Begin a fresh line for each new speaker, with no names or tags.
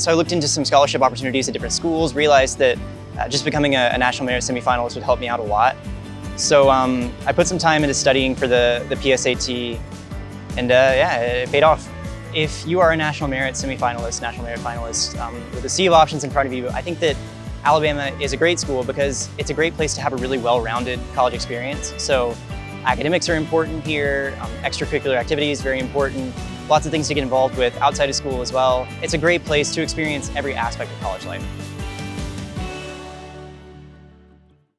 So I looked into some scholarship opportunities at different schools, realized that uh, just becoming a, a, national merit semifinalist would help me out a lot. So um, I put some time into studying for the, the PSAT and uh, yeah, it paid off. If you are a national merit semifinalist, national merit finalist, um, with a sea of options in front of you, I think that Alabama is a great school because it's a great place to have a really well-rounded college experience. So academics are important here, um, extracurricular activities very important, lots of things to get involved with outside of school as well. It's a great place to experience every aspect of college life.